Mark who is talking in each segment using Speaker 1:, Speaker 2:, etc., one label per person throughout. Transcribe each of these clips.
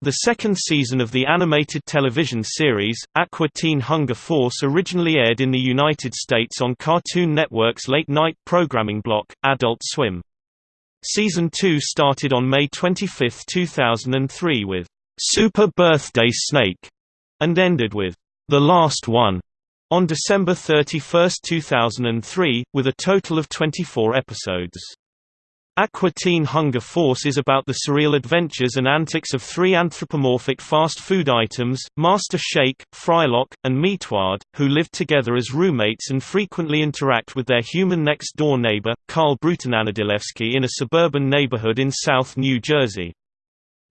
Speaker 1: The second season of the animated television series, Aqua Teen Hunger Force originally aired in the United States on Cartoon Network's late-night programming block, Adult Swim. Season 2 started on May 25, 2003 with Super Birthday Snake and ended with The Last One on December 31, 2003, with a total of 24 episodes. Aqua Teen Hunger Force is about the surreal adventures and antics of three anthropomorphic fast food items, Master Shake, Frylock, and Meatwad, who live together as roommates and frequently interact with their human next-door neighbor, Carl Brutananadilewski in a suburban neighborhood in South New Jersey.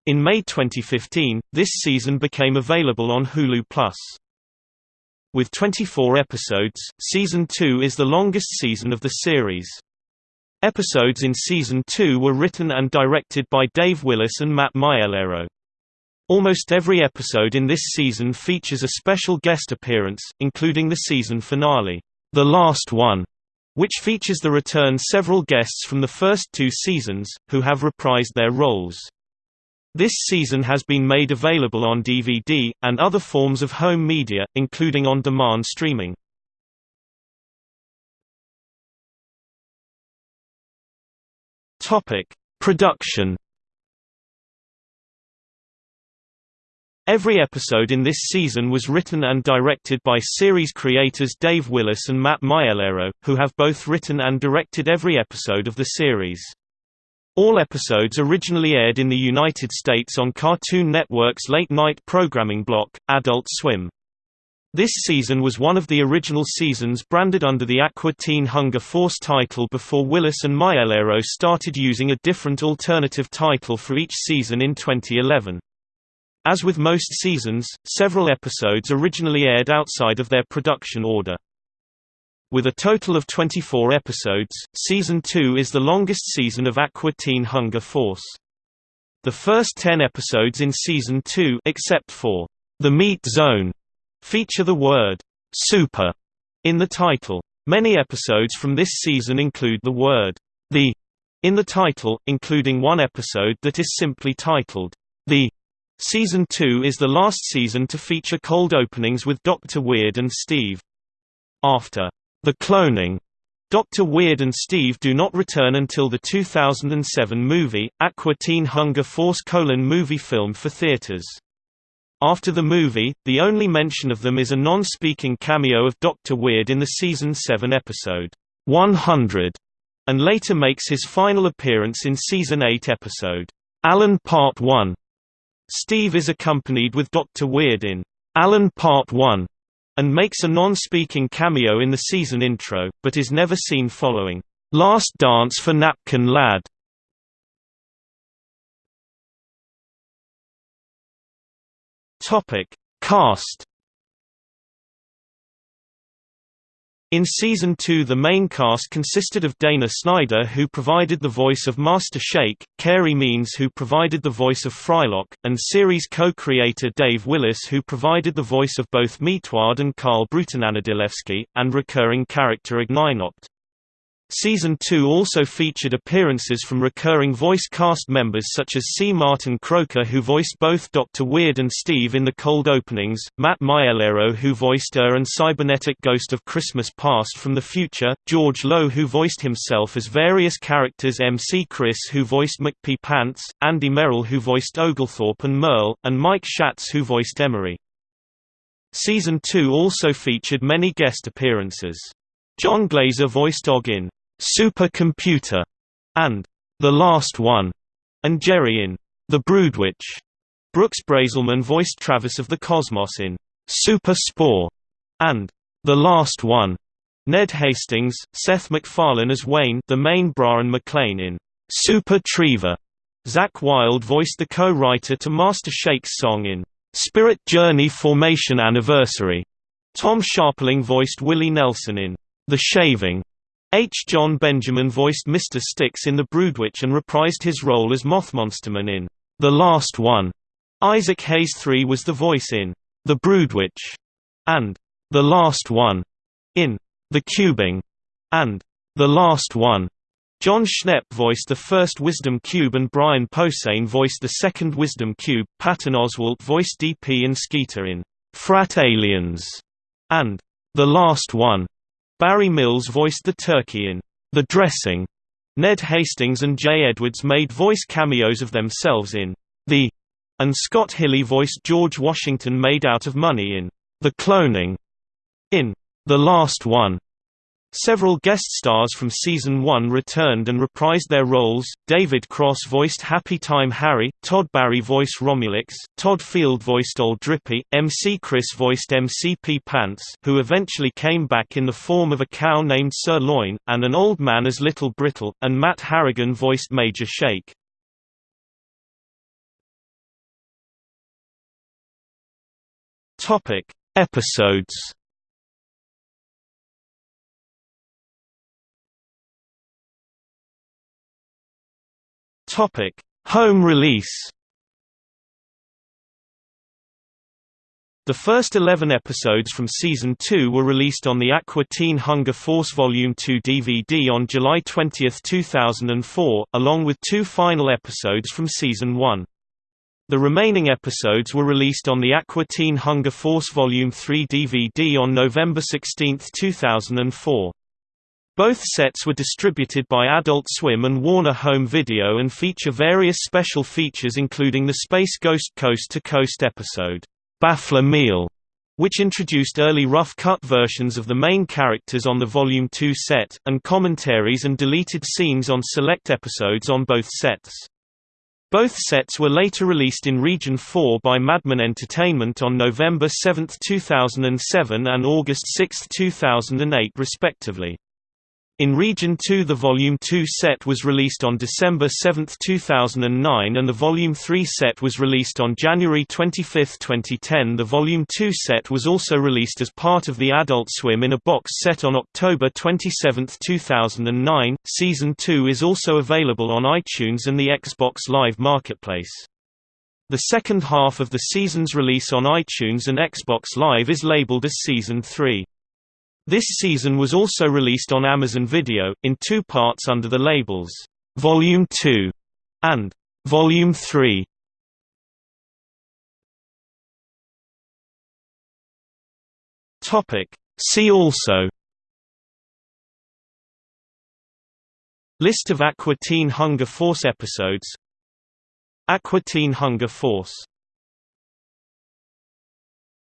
Speaker 1: In May 2015, this season became available on Hulu+. With 24 episodes, Season 2 is the longest season of the series. Episodes in Season 2 were written and directed by Dave Willis and Matt Maiellaro. Almost every episode in this season features a special guest appearance, including the season finale, The Last One, which features the return of several guests from the first two seasons, who have reprised their roles. This season has been made available on DVD, and other forms of home media, including on-demand streaming. Topic: Production. Every episode in this season was written and directed by series creators Dave Willis and Matt Maiellaro, who have both written and directed every episode of the series. All episodes originally aired in the United States on Cartoon Network's late-night programming block, Adult Swim. This season was one of the original seasons branded under the Aqua Teen Hunger Force title before Willis and Maiellaro started using a different alternative title for each season in 2011. As with most seasons, several episodes originally aired outside of their production order. With a total of 24 episodes, Season 2 is the longest season of Aqua Teen Hunger Force. The first 10 episodes in Season 2 except for The Meat Zone feature the word super in the title. Many episodes from this season include the word the in the title, including one episode that is simply titled the. Season 2 is the last season to feature cold openings with Dr. Weird and Steve. After the cloning, Dr. Weird and Steve do not return until the 2007 movie, Aqua Teen Hunger Force colon movie film for theaters. After the movie, the only mention of them is a non-speaking cameo of Dr. Weird in the season 7 episode, 100, and later makes his final appearance in season 8 episode, Alan Part 1. Steve is accompanied with Dr. Weird in Alan Part 1 and makes a non-speaking cameo in the season intro, but is never seen following Last Dance for Napkin Lad. Topic: Cast. In Season 2 the main cast consisted of Dana Snyder who provided the voice of Master Shake, Carey Means who provided the voice of Frylock, and series co-creator Dave Willis who provided the voice of both Meatwad and Carl Brutananadilewski, and recurring character Ignignokt. Season 2 also featured appearances from recurring voice cast members such as C. Martin Croker who voiced both Dr. Weird and Steve in the cold openings, Matt Maiellaro who voiced Er and Cybernetic Ghost of Christmas Past from the Future, George Lowe who voiced himself as various characters MC Chris who voiced MC Pee Pants, Andy Merrill who voiced Oglethorpe and Merle, and Mike Schatz who voiced Emory. Season 2 also featured many guest appearances. Jon Glaser voiced Og in Super Computer and The Last One, and Jerry in The Broodwitch. Brooks Braselman voiced Travis of the Cosmos in Super Spore and The Last One. Ned Hastings, Seth MacFarlane as Wayne, the main Brian McClane in Super Trivia. Zakk Wylde voiced the co-writer to Master Shake's song in Spirit Journey Formation Anniversary. Tom Scharpling voiced Willie Nelson in The Shaving. H. Jon Benjamin voiced Mr. Sticks in The Broodwitch and reprised his role as Mothmonsterman in The Last One. Isaac Hayes III was the voice in The Broodwitch and The Last One in The Cubing and The Last One. Jon Schnepp voiced the first Wisdom Cube and Brian Posehn voiced the second Wisdom Cube. Patton Oswalt voiced DP and Skeeter in Frat Aliens and The Last One. Barry Mills voiced the turkey in The Dressing. Ned Hastings and Jay Edwards made voice cameos of themselves in The and Scott Hilly voiced George Washington made out of money in The Cloning. In The Last One, Several guest stars from season 1 returned and reprised their roles. David Cross voiced Happy Time Harry, Todd Barry voiced Romulox, Todd Field voiced Old Drippy, MC Chris voiced MC Pee Pants, who eventually came back in the form of a cow named Sirloin, and an old man as Little Brittle, and Matt Harrigan voiced Major Shake. Topic: Episodes Topic: Home release. The first 11 episodes from Season 2 were released on the Aqua Teen Hunger Force Volume 2 DVD on July 20, 2004, along with two final episodes from Season 1. The remaining episodes were released on the Aqua Teen Hunger Force Volume 3 DVD on November 16, 2004. Both sets were distributed by Adult Swim and Warner Home Video and feature various special features including the Space Ghost Coast to Coast episode, Baffler Meal, which introduced early rough-cut versions of the main characters on the Volume 2 set, and commentaries and deleted scenes on select episodes on both sets. Both sets were later released in Region 4 by Madman Entertainment on November 7, 2007 and August 6, 2008 respectively. In Region 2 the Volume 2 set was released on December 7, 2009 and the Volume 3 set was released on January 25, 2010 The Volume 2 set was also released as part of the Adult Swim in a box set on October 27, 2009. Season 2 is also available on iTunes and the Xbox Live Marketplace. The second half of the season's release on iTunes and Xbox Live is labeled as Season 3. This season was also released on Amazon Video, in two parts under the labels, Volume 2 and Volume 3. See also List of Aqua Teen Hunger Force episodes Aqua Teen Hunger Force